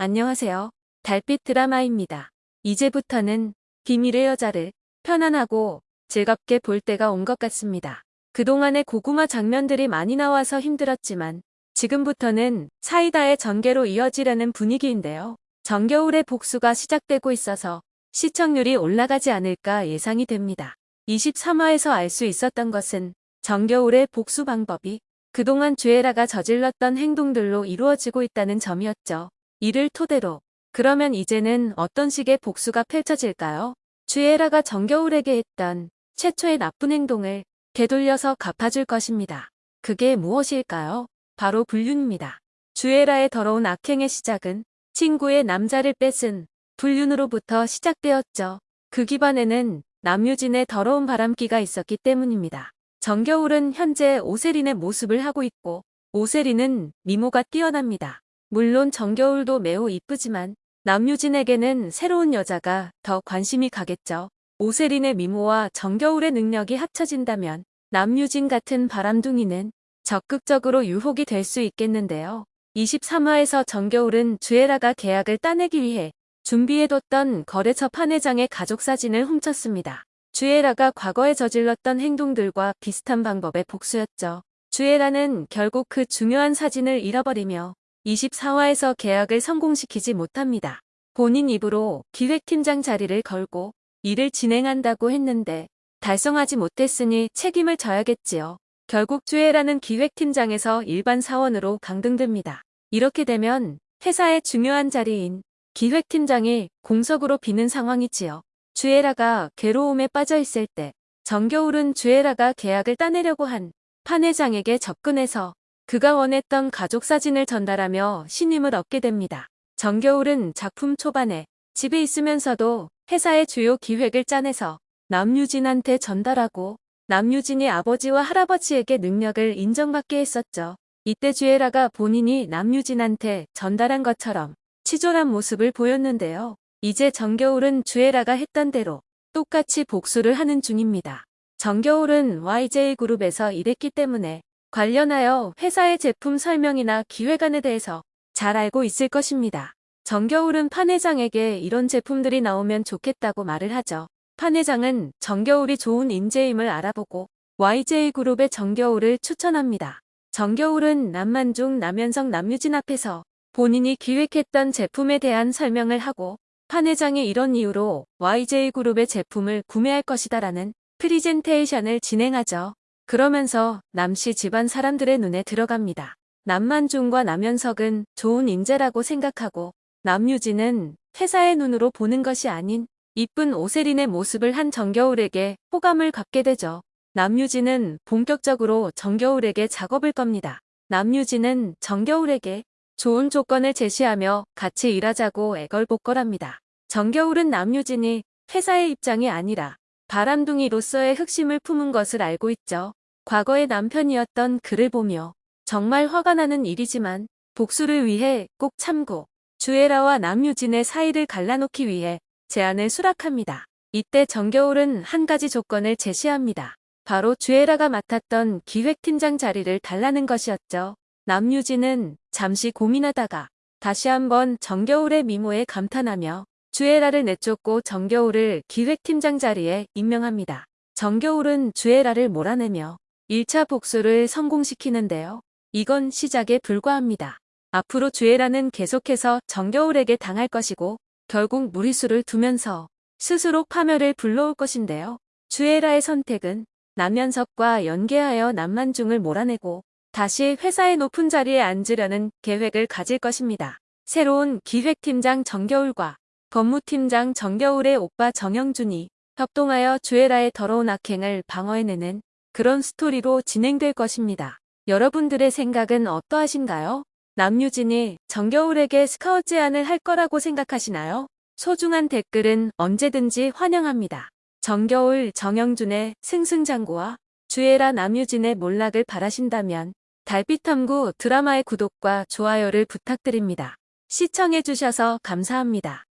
안녕하세요. 달빛 드라마입니다. 이제부터는 비밀의 여자를 편안하고 즐겁게 볼 때가 온 것 같습니다. 그동안의 고구마 장면들이 많이 나와서 힘들었지만 지금부터는 사이다의 전개로 이어지려는 분위기인데요. 정겨울의 복수가 시작되고 있어서 시청률이 올라가지 않을까 예상이 됩니다. 23화에서 알 수 있었던 것은 정겨울의 복수 방법이 그동안 주애라가 저질렀던 행동들로 이루어지고 있다는 점이었죠. 이를 토대로 그러면 이제는 어떤 식의 복수가 펼쳐질까요? 주애라가 정겨울에게 했던 최초의 나쁜 행동을 되돌려서 갚아줄 것입니다. 그게 무엇일까요? 바로 불륜입니다. 주애라의 더러운 악행의 시작은 친구의 남자를 뺏은 불륜으로부터 시작되었죠. 그 기반에는 남유진의 더러운 바람기가 있었기 때문입니다. 정겨울은 현재 오세린의 모습을 하고 있고 오세린은 미모가 뛰어납니다. 물론 정겨울도 매우 이쁘지만 남유진에게는 새로운 여자가 더 관심이 가겠죠. 오세린의 미모와 정겨울의 능력이 합쳐진다면 남유진 같은 바람둥이는 적극적으로 유혹이 될 수 있겠는데요. 23화에서 정겨울은 주애라가 계약을 따내기 위해 준비해뒀던 거래처 판회장의 가족 사진을 훔쳤습니다. 주애라가 과거에 저질렀던 행동들과 비슷한 방법의 복수였죠. 주애라는 결국 그 중요한 사진을 잃어버리며 24화에서 계약을 성공시키지 못합니다. 본인 입으로 기획팀장 자리를 걸고 일을 진행한다고 했는데 달성하지 못했으니 책임을 져야겠지요. 결국 주애라는 기획팀장에서 일반 사원으로 강등됩니다. 이렇게 되면 회사의 중요한 자리인 기획팀장이 공석으로 비는 상황이지요. 주애라가 괴로움에 빠져 있을 때 정겨울은 주애라가 계약을 따내려고 한 판 회장에게 접근해서 그가 원했던 가족 사진을 전달하며 신임을 얻게 됩니다. 정겨울은 작품 초반에 집에 있으면서도 회사의 주요 기획을 짜내서 남유진한테 전달하고 남유진이 아버지와 할아버지에게 능력을 인정받게 했었죠. 이때 주애라가 본인이 남유진한테 전달한 것처럼 치졸한 모습을 보였는데요. 이제 정겨울은 주애라가 했던 대로 똑같이 복수를 하는 중입니다. 정겨울은 YJ그룹에서 일했기 때문에 관련하여 회사의 제품 설명이나 기획안에 대해서 잘 알고 있을 것입니다. 정겨울은 판 회장에게 이런 제품들이 나오면 좋겠다고 말을 하죠. 판 회장은 정겨울이 좋은 인재임을 알아보고 YJ그룹의 정겨울을 추천합니다. 정겨울은 남만중 남현석 남유진 앞에서 본인이 기획했던 제품에 대한 설명을 하고 판 회장이 이런 이유로 YJ그룹의 제품을 구매할 것이다 라는 프리젠테이션을 진행하죠. 그러면서 남씨 집안 사람들의 눈에 들어갑니다. 남만중과 남현석은 좋은 인재라고 생각하고 남유진은 회사의 눈으로 보는 것이 아닌 이쁜 오세린의 모습을 한 정겨울에게 호감을 갖게 되죠. 남유진은 본격적으로 정겨울에게 작업을 겁니다. 남유진은 정겨울에게 좋은 조건을 제시하며 같이 일하자고 애걸복걸합니다. 정겨울은 남유진이 회사의 입장이 아니라 바람둥이로서의 흑심을 품은 것을 알고 있죠. 과거의 남편이었던 그를 보며 정말 화가 나는 일이지만 복수를 위해 꼭 참고 주애라와 남유진의 사이를 갈라놓기 위해 제안을 수락합니다. 이때 정겨울은 한 가지 조건을 제시합니다. 바로 주애라가 맡았던 기획팀장 자리를 달라는 것이었죠. 남유진은 잠시 고민하다가 다시 한번 정겨울의 미모에 감탄하며 주애라를 내쫓고 정겨울을 기획팀장 자리에 임명합니다. 정겨울은 주애라를 몰아내며 1차 복수를 성공시키는데요. 이건 시작에 불과합니다. 앞으로 주애라는 계속해서 정겨울에게 당할 것이고 결국 무리수를 두면서 스스로 파멸을 불러올 것인데요. 주애라의 선택은 남현석과 연계하여 남만중을 몰아내고 다시 회사의 높은 자리에 앉으려는 계획을 가질 것입니다. 새로운 기획팀장 정겨울과 법무팀장 정겨울의 오빠 정영준이 협동하여 주애라의 더러운 악행을 방어해내는 그런 스토리로 진행될 것입니다. 여러분들의 생각은 어떠하신가요? 남유진이 정겨울에게 스카웃 제안을 할 거라고 생각하시나요? 소중한 댓글은 언제든지 환영합니다. 정겨울 정영준의 승승장구와 주애라 남유진의 몰락을 바라신다면 달빛탐구 드라마의 구독과 좋아요를 부탁드립니다. 시청해주셔서 감사합니다.